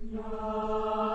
No.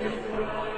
Israel.